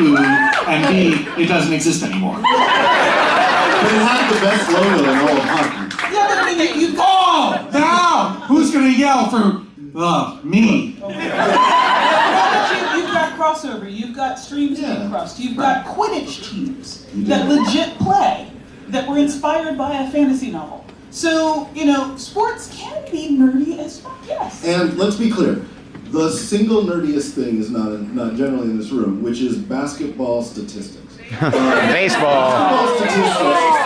who, and B, it doesn't exist anymore. But it had the best logo in all of hockey. Yeah, but I mean, you, you Oh, now who's gonna yell for uh, me? You, you've got crossover. You've got streams Yeah. being crossed. You've got Quidditch teams that legit play that were inspired by a fantasy novel. So you know, sports can be nerdy as fuck. Yes. And let's be clear, the single nerdiest thing is not in, not generally in this room, which is basketball statistics. Baseball. Basketball statistics.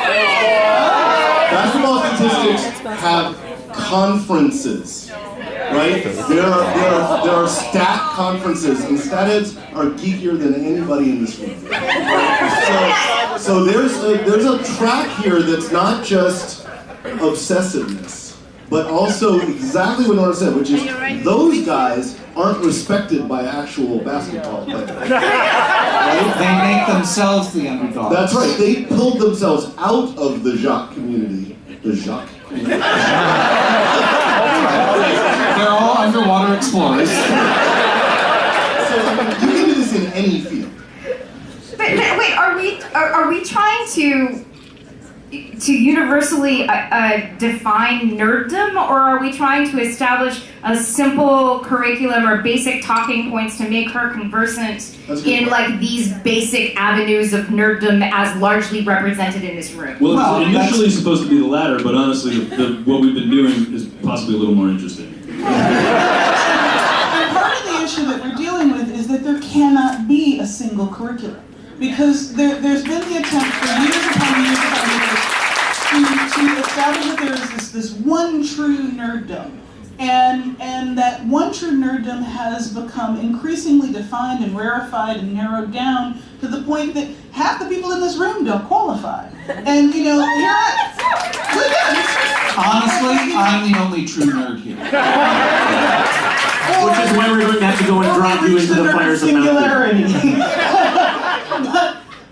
Basketball statistics have conferences, right? There are there are, there are stat conferences, and stat heads are geekier than anybody in this room. So, so there's a, there's a track here that's not just obsessiveness, but also exactly what Nora said, which is those guys aren't respected by actual basketball players. Right? They make themselves the underdogs. That's right. They pulled themselves out of the Jacques community. The Jacques community. They're all underwater explorers. So you can do this in any field. But, but wait, are we are, are we trying to to universally uh, uh, define nerddom, or are we trying to establish a simple curriculum or basic talking points to make her conversant That's a good in point. like these basic avenues of nerddom as largely represented in this room? Well, Well, it's initially supposed to be the latter, but honestly, the, the, what we've been doing is possibly a little more interesting. And part of the issue that we're dealing with is that there cannot be a single curriculum. Because there, there's been the attempt for years upon years upon years to, to establish that there is this, this one true nerddom. And, and that one true nerddom has become increasingly defined and rarefied and narrowed down to the point that half the people in this room don't qualify. And you know, here I, look at this. Honestly, I'm the only true nerd here. Which is why we're going to have to go and drop you into the fires of Mount Doom. singularity.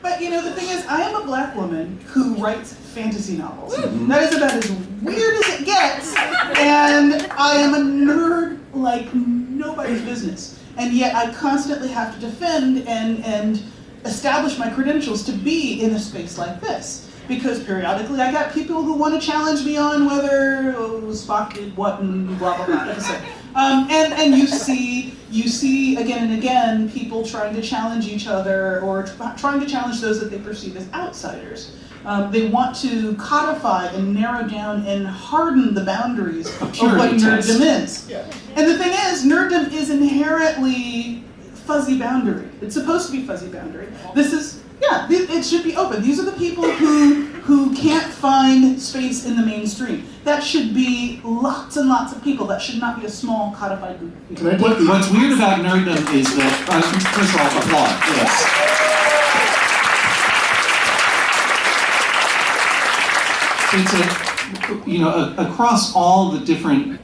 But, you know, the thing is, I am a black woman who writes fantasy novels. Hmm. That is about as weird as it gets, and I am a nerd like nobody's business. And yet, I constantly have to defend and and establish my credentials to be in a space like this. Because periodically I got people who want to challenge me on whether Spock did what and blah blah blah episode. Um, and and you see you see again and again people trying to challenge each other or trying to challenge those that they perceive as outsiders. Um, they want to codify and narrow down and harden the boundaries of what purity nerddom is. And the thing is, nerddom is inherently fuzzy boundary. It's supposed to be fuzzy boundary. This is yeah, it should be open. These are the people who who can't find space in the mainstream. That should be lots and lots of people. That should not be a small codified group of people. What, what's weird about nerddom is that, uh, first of all, applaud, yes. It's a, you know, a, across all the different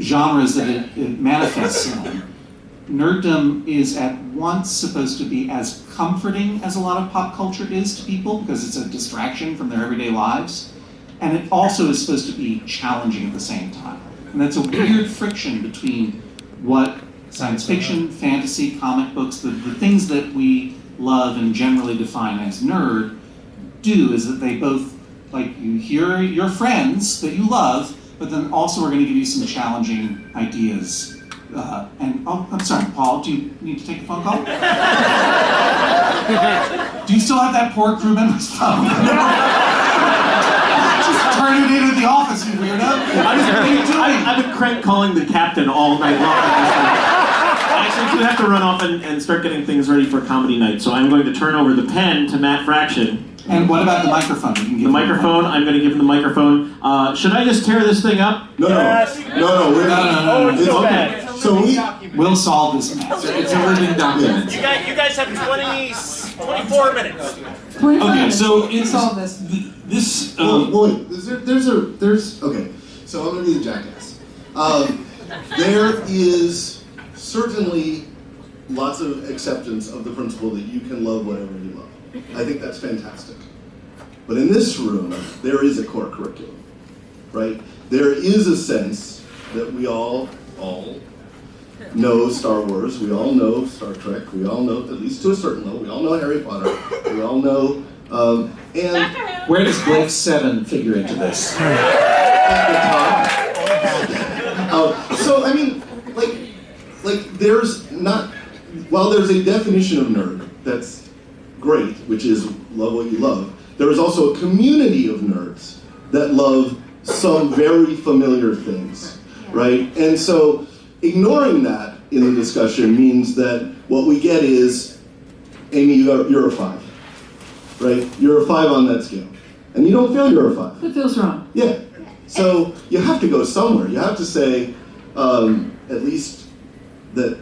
genres that it, it manifests in, nerddom is at once supposed to be as comforting as a lot of pop culture is to people because it's a distraction from their everyday lives, and it also is supposed to be challenging at the same time. And that's a weird friction between what science fiction, fantasy, comic books, the, the things that we love and generally define as nerd, do is that they both, like, you hear your friends that you love, but then also we're going to give you some challenging ideas. Uh, and, oh, I'm sorry, Paul, do you need to take a phone call? do you still have that poor crew member's phone? Just turn it into the office, you weirdo. I was, what are you doing? I, I've been crank calling the captain all night long. I actually do have to run off and, and start getting things ready for comedy night, so I'm going to turn over the pen to Matt Fraction. and what about the microphone? You can give The him microphone, I'm going to give him the microphone. Uh, should I just tear this thing up? No, no, no, no. We're No, no, no, no. It's Okay. So we. We'll solve this mess. It's a living document. You guys, you guys have 20, 24 minutes. Okay, so it's solve this. th- this. Well, Um, well, wait. There's, there's a there's okay. So I'm gonna be the jackass. Um, there is certainly lots of acceptance of the principle that you can love whatever you love. I think that's fantastic. But in this room, there is a core curriculum, right? There is a sense that we all all know Star Wars. We all know Star Trek. We all know, at least to a certain level, we all know Harry Potter. We all know, um, and Where does Blake Seven figure into this? at the top. Uh, so I mean, like, like there's not. While there's a definition of nerd that's great, which is love what you love, there is also a community of nerds that love some very familiar things, right? And so ignoring that in the discussion means that what we get is, Amy, you're, you're a five, right? You're a five on that scale, and you don't feel you're a five. It feels wrong. Yeah. So you have to go somewhere. You have to say, um, at least that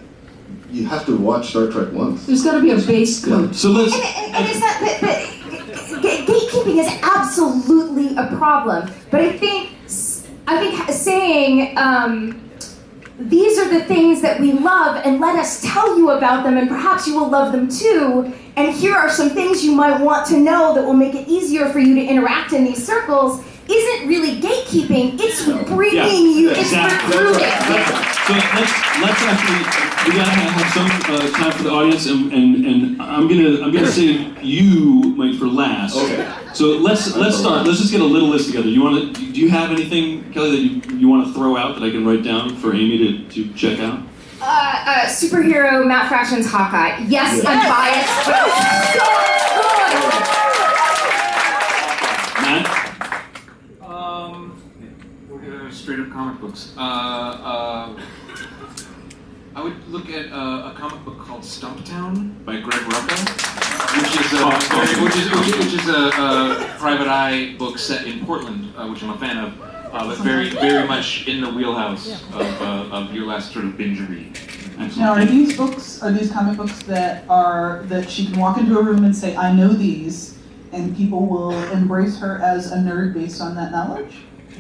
you have to watch Star Trek once. There's got to be a base code. So let's. And, and, and it's not, but, but gatekeeping is absolutely a problem. But I think, s- I think saying um, these are the things that we love, and let us tell you about them, and perhaps you will love them too. And here are some things you might want to know that will make it easier for you to interact in these circles. Isn't really gatekeeping. It's bringing Yeah, you. It's exactly. recruiting. That's right, that's. So let's let's actually we gotta have, have some uh, time for the audience and, and, and I'm gonna I'm gonna save you Mike for last. Okay. So let's let's start. Let's just get a little list together. You want to? Do you have anything, Kelly, that you, you want to throw out that I can write down for Amy to, to check out? Uh, uh, superhero Matt Fraction's Hawkeye. Yes, I'm biased, but it's so good. Matt. Um, straight up comic books. Uh, uh, I would look at uh, a comic book called Stumptown by Greg Rucka, which is a, Oh, which is, which, which is a, a private eye book set in Portland, uh, which I'm a fan of, uh, but very very much in the wheelhouse of, uh, of your last sort of binge read. Now, are these books, are these comic books that are, that she can walk into a room and say, I know these, and people will embrace her as a nerd based on that knowledge?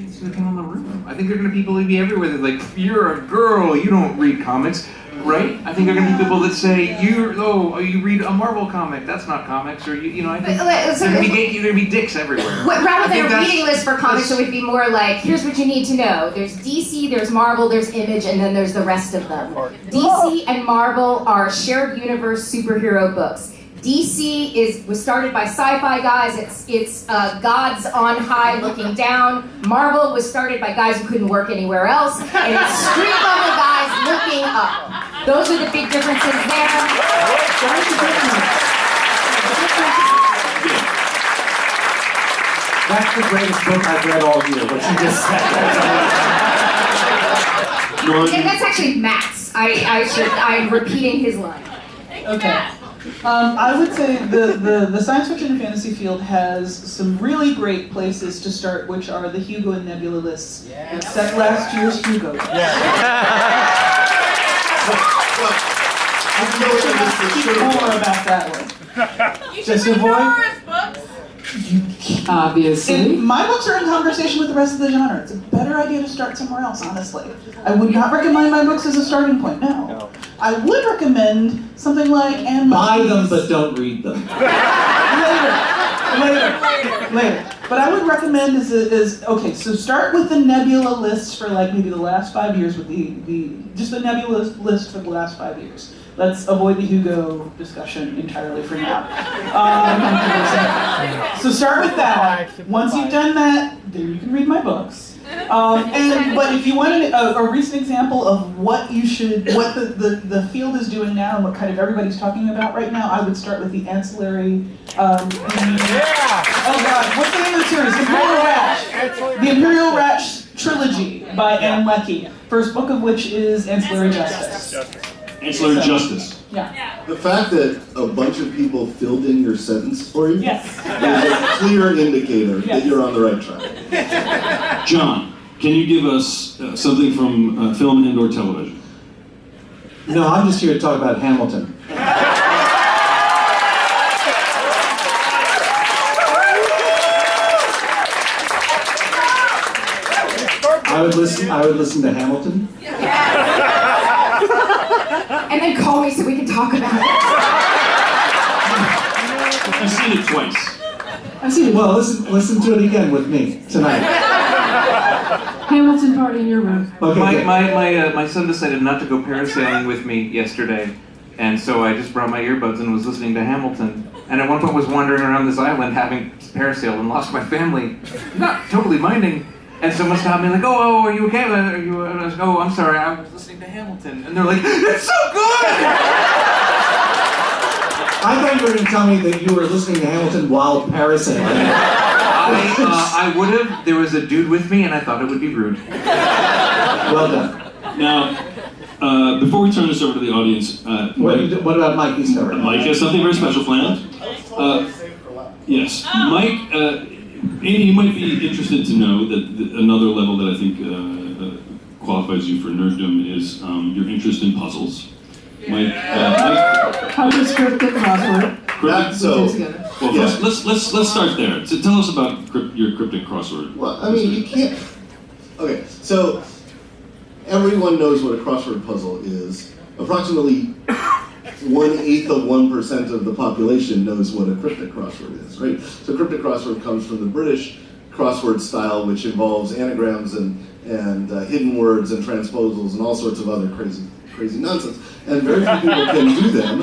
It's gonna depend on the room. I think there are gonna be people be everywhere that like, you're a girl, you don't read comics, right? I think there are gonna be people that say, you oh, you read a Marvel comic, that's not comics, or you, you know, I think But, like, so there are gonna be if- there are gonna be dicks everywhere. What, rather than a reading list for comics, it would be more like, here's what you need to know. There's DC, there's Marvel, there's Image, and then there's the rest of them. DC and Marvel are shared universe superhero books. DC is was started by sci-fi guys. It's it's uh, gods on high looking down. Marvel was started by guys who couldn't work anywhere else, and it's street level guys looking up. Those are the big differences there. That's the greatest book I've read all year, what you just said. And that's actually Matt's. I, I should I'm repeating his line. Okay. Um, I would say the, the, the science fiction and fantasy field has some really great places to start, which are the Hugo and Nebula lists. yeah. Except last year's Hugo. Yeah. I know that this is Speak sort of- more about that one. You Just should read avoid- Nora's books. Obviously. And my books are in conversation with the rest of the genre. It's a better idea to start somewhere else, honestly. I would not recommend my books as a starting point, no. I would recommend something like Anne Buy them, but don't read them. later, later, later. But I would recommend is, is okay. So start with the Nebula list for like maybe the last five years with the the just the Nebula list for the last five years. Let's avoid the Hugo discussion entirely for now. Um, so start with that. Once you've done that, then you can read my books. Um, and but if you want a, a recent example of what you should, what the, the, the field is doing now, and what kind of everybody's talking about right now, I would start with the ancillary. Um, the- oh God, what's the name of the series? Imperial Radch. The Imperial Radch trilogy by Ann Leckie. First book of which is Ancillary Justice. Ancillary justice. Yeah. The fact that a bunch of people filled in your sentence for you Yes. is a clear indicator that you're on the right track. John, can you give us uh, something from uh, film and or television? No, I'm just here to talk about Hamilton. I would listen. I would listen to Hamilton. And then call me so we can talk about it. I've seen it twice. I see. Well, listen. Listen to it again with me tonight. Hamilton party in your room. Okay, My good. my my, uh, my son decided not to go parasailing with me yesterday, and so I just brought my earbuds and was listening to Hamilton. And at one point was wandering around this island having parasailed and lost my family, not totally minding. And someone stopped me like, "Oh, oh, are you okay? Are you?" And I was like, "Oh, I'm sorry, I was listening to Hamilton." And they're like, "It's so good!" I thought you were going to tell me that you were listening to Hamilton while parasailing. I uh, I would have. There was a dude with me, and I thought it would be rude. Well done. Now, uh, before we turn this over to the audience, uh, What, Mike, what about Mikey's story? Mike has something very special planned. Uh, yes, Mike. Andy, you might be interested to know that th- another level that I think uh, uh, qualifies you for nerddom is um, your interest in puzzles. Mike, uh, How to script the crossword. Mike That, so, well, Yeah. first, let's let's let's start there. So tell us about crypt, your cryptic crossword. well, I mean, you can't. Okay, so everyone knows what a crossword puzzle is. Approximately one eighth of one percent of the population knows what a cryptic crossword is, right? So cryptic crossword comes from the British crossword style, which involves anagrams and and uh, hidden words and transposals and all sorts of other crazy crazy nonsense. And very few people can do them.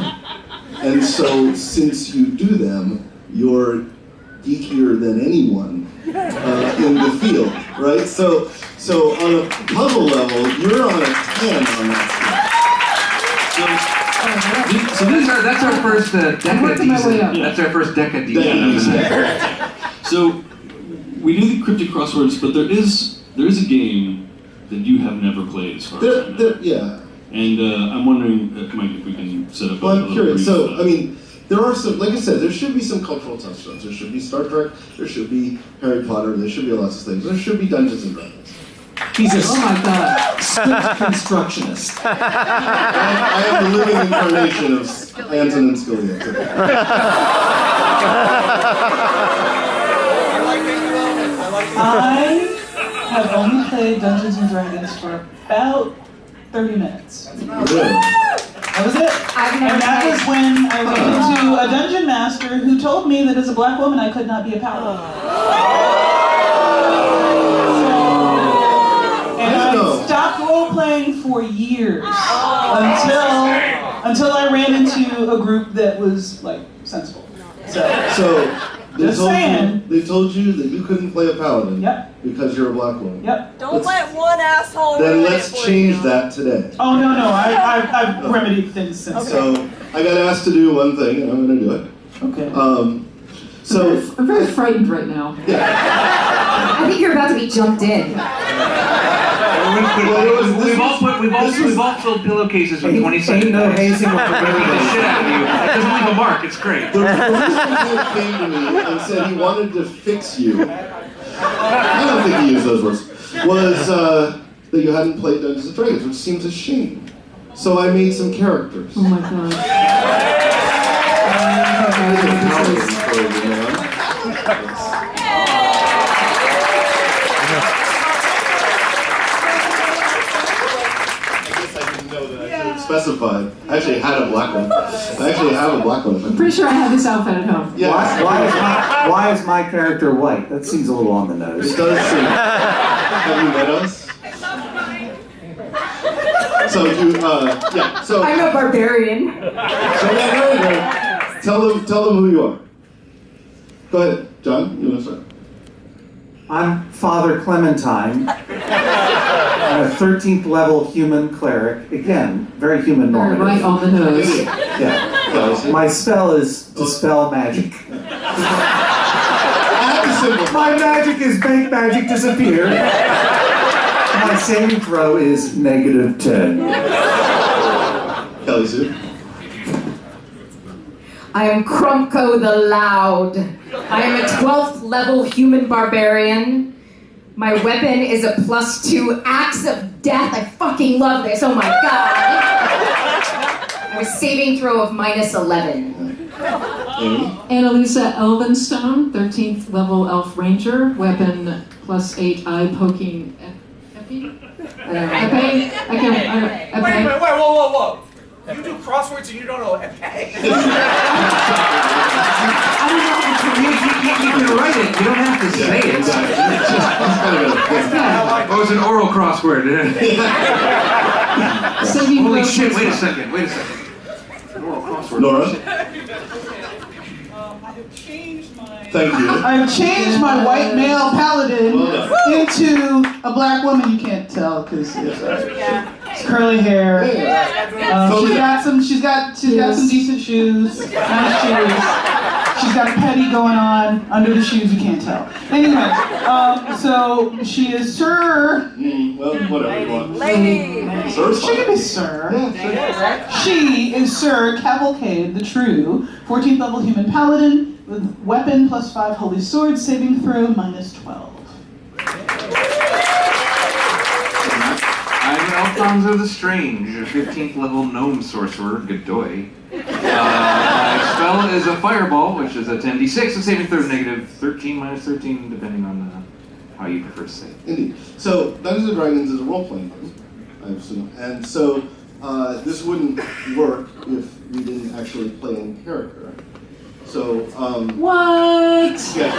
And so, since you do them, you're geekier than anyone uh, in the field, right? So, so on a puzzle level, you're on a ten on that So this is our, that's our first uh, I'm working my way up. That's our first decadecent. Yeah. So we do the cryptic crosswords, but there is there is a game that you have never played as far as I know. there, yeah. And uh, I'm wondering, uh, Mike, if we can set up. Well, a, I'm a little curious. brief, So, uh, I mean, there are some, like I said, there should be some cultural touchstones. There should be Star Trek. There should be Harry Potter. There should be lots of things. There should be Dungeons and Dragons. He's a Oh my god. strict constructionist. I, I am the living incarnation of Antonin Scalia. I have only played Dungeons and Dragons for about 30 minutes. Really? That was it. And that was when I ran into a dungeon master who told me that as a black woman I could not be a paladin. Stopped role playing for years until until I ran into a group that was like sensible. So So, they Just told saying. you they told you that you couldn't play a paladin Yep. because you're a black woman. yep. Don't let one asshole Then let's it for change you. that today. Oh no no I, I I've remedied things since. So I got asked to do one thing, and I'm going to do it. Okay. Um, so I'm very frightened right now. Yeah. I think you're about to be jumped in. Well, it was- We've all put, we've all, this was- we've all filled pillowcases with Ain't- 20 ain't second no dice. hazing or Beat the shit out of you. It doesn't leave a mark. It's great. the, the reason he came to me and said he wanted to fix you. I don't think he used those words. Was uh, that you hadn't played Dungeons and Dragons, which seems a shame. So I made some characters. Oh my god. I guess I didn't know that I should have specified. I actually had a black one. I actually have a black one. I I'm pretty sure I have this outfit at home. Yeah. Why, why, is my, why is my character white? That seems a little on the It nose. does seem. Have you met us? So you, uh, yeah. So, I'm a barbarian. so yeah, go ahead. Tell them, tell them who you are. Go ahead, John. You want to start? I'm Father Clementine. I'm a 13th level human cleric. Again, very human Very normative. right on the nose. Yeah. Guys, My spell is dispel magic. I have to simplify. My magic is make magic disappear. My saving throw is negative 10. Kelly Sue. I am Krumko the Loud. I am a 12th level human barbarian. My weapon is a plus two axe of death. I fucking love this. Oh my god. I have a saving throw of minus 11. Amy. Annalisa Elvenstone, 13th level elf ranger, weapon plus 8 eye poking. ep- Epi? I don't know. Epi? I can. I, Wait, epi? wait, wait, whoa, whoa, whoa. You do crosswords and you don't know okay. I don't know if You, you, you, you can write it. You don't have to say it. Exactly. It's just- it's kind of a- Oh, it's an oral crossword. Saving Holy throw shit, plus wait a second, wait a second. An oral crossword. Nora, Um, I have changed my. thank you. I've changed my white male paladin Well into a black woman. You can't tell because it's, uh, it's curly hair. Um, she's got some. She's got. She's got some decent shoes. Nice shoes. She's got a petty going on under the shoes. You can't tell. Anyway, um, so she is Sir. Mm, well, whatever you want. Lady. Sir's She can fine. be Sir. She is Sir Cavalcade the True, 14th level human paladin with weapon plus 5 holy sword, saving throw minus 12. I'm Alfonso the Strange, a 15th level gnome sorcerer, Godoy. Uh, my spell is a fireball, which is a 10d6, a saving throw negative 13 minus 13, depending on uh, how you prefer to say it. Indeed. So, Dungeons and Dragons is a role-playing game, I assume, and so uh, this wouldn't work if we didn't actually play in character. So, um, What? yeah,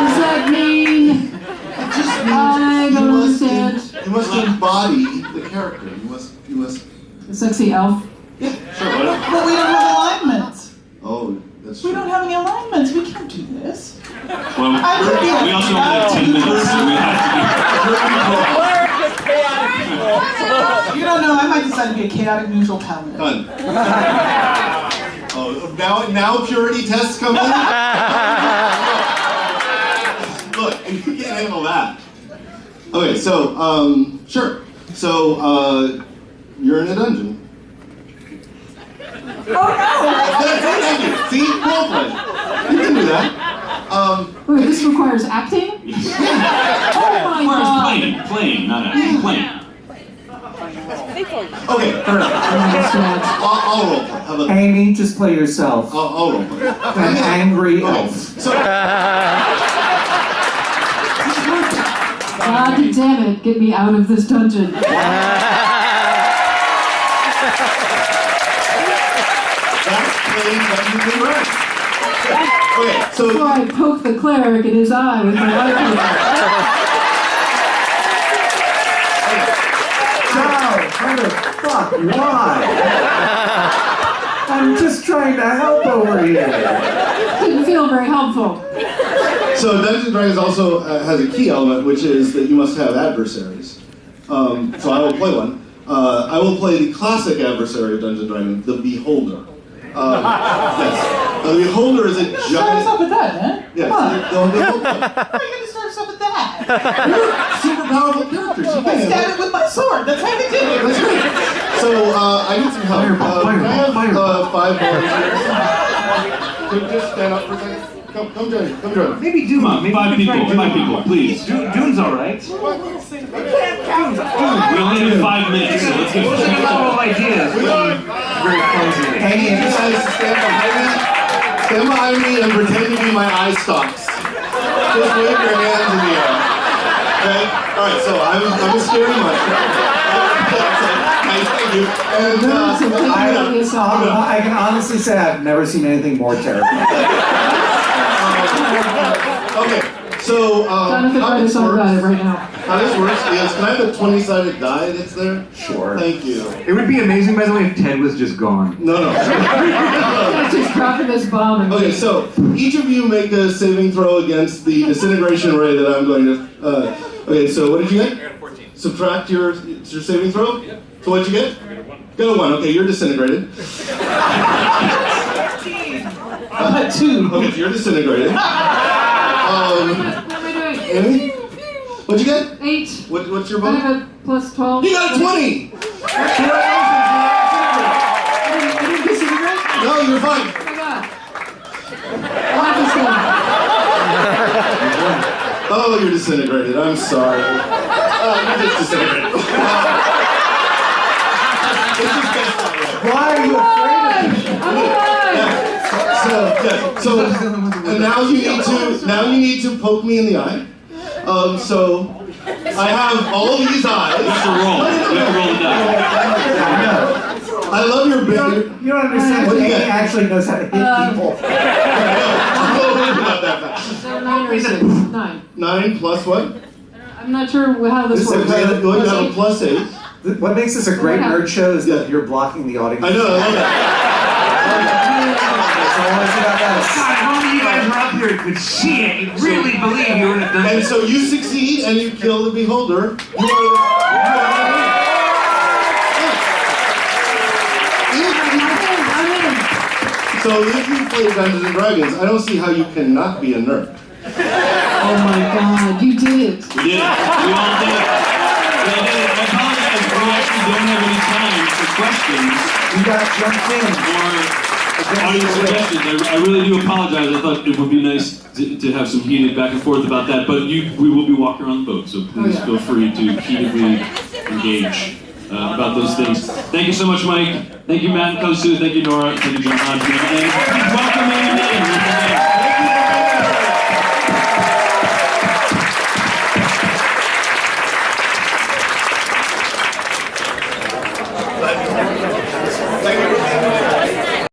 Does that mean? it just I don't understand. You must embody the character. You must, you must. The sexy elf? Yeah. Sure. Whatever. But we don't have alignments. Oh, that's true. We true. don't have any alignments. We can't do this. Well, I could we also only have 10 minutes, so we have to be. You don't know. I might decide to be a chaotic neutral paladin. Done. oh, now, now purity tests come in. Look, you can't handle that. Okay, so um, sure. So uh, you're in a dungeon. Thank you. See, role play. You can do that. Um, Wait, this requires acting? Oh my Requires god! playing, playing, not acting, playing. okay, fair enough. I'll, I'll role play. How about? Amy, just play yourself. I'll, I'll role play. An angry Okay, elf. so God damn it, get me out of this dungeon. that's playing Dungeons and Okay, so Before I poke the cleric in his eye with my rifle. How the fuck? Why? I'm just trying to help over here. Didn't feel very helpful. So Dungeons and Dragons also uh, has a key element, which is that you must have adversaries. Um, so I will play one. Uh, I will play the classic adversary of Dungeons and Dragons, the Beholder. Um, yes. The Beholder is a giant... Start us giant. off with that, man. Yeah, Come on. the, the, the, Why are you gonna start us off with that? you're super powerful characters. You I can stab it with my sword. That's how we do it. That's right. So uh, I need some help. Fireball, uh, can I have fireball, uh, five volunteers? Could you just stand up for a second? Come, come join me. Come join me. Maybe Dune. Come on, Maybe five people, try five Dune. people, please. Dune, Dune's alright. We only have five minutes, so let's get What's a good level of ideas? Very clumsily. Amy, you guys stand behind me. Stand behind me and pretend to be my eye stalks. Just wave your hands in the air. Okay? Alright, so I'm, I'm a scary monster. nice, thank you. And uh, So take I, it on yourself. I can honestly say I've never seen anything more terrifying. Okay, so um, Jonathan, how write this us about it works, right now. how this works is, can I have a 20-sided die that's there? Sure. Thank you. It would be amazing, by the way, if Ted was just gone. No, no. Let's just drop in this bomb and Okay, so each of you make a saving throw against the disintegration ray that I'm going to. Uh, okay, so what did you get? 14 Subtract your your saving throw. So what'd you get? Got a one. Got a one. Okay, you're disintegrated. I put two. Okay, you're disintegrated. Um, What am I doing? Amy, what'd you get? Eight. What, what's your I bonus? have a plus 12. You got a twenty. I didn't, I didn't disintegrate? No, you're fine. Oh my god. Watch this thing. Oh, you're disintegrated. I'm sorry. Oh, you're just disintegrated. It's just best. Why are you afraid of me? I'm alive! So, yeah, so, and now you need to, now you need to poke me in the eye. Um, so, I have all these You have to eyes. roll. You have roll the. I love your You big. don't, you don't understand. What do you Amy get? actually knows how to hit Um, people. Not that fast. So nine or six? Nine. Nine plus what? I I'm not sure how this So works. you have, well, you a plus eight. What makes this a great nerd show is Yeah. that you're blocking the audience. I know, I love That's all I want to say about that. God, if only you guys were up here and could see it, you'd really believe you were in a it. And so you succeed and you kill the beholder. You are, you are If- So if you play Dungeons and Dragons, I don't see how you cannot be a nerd. Oh my god, you did it. We did it. We all did it. We all did it. I apologize. We actually don't have any time for questions You got jumped in. or audience suggestions. I, I really do apologize. I thought it would be nice to, to have some heated back and forth about that. But you, we will be walking around the boat, so please yeah. feel free to heatedly engage uh, about those things. Thank you so much, Mike. Thank you, Matt and Kosu. Thank you, Nora. Thank you, John. And please welcome Lane.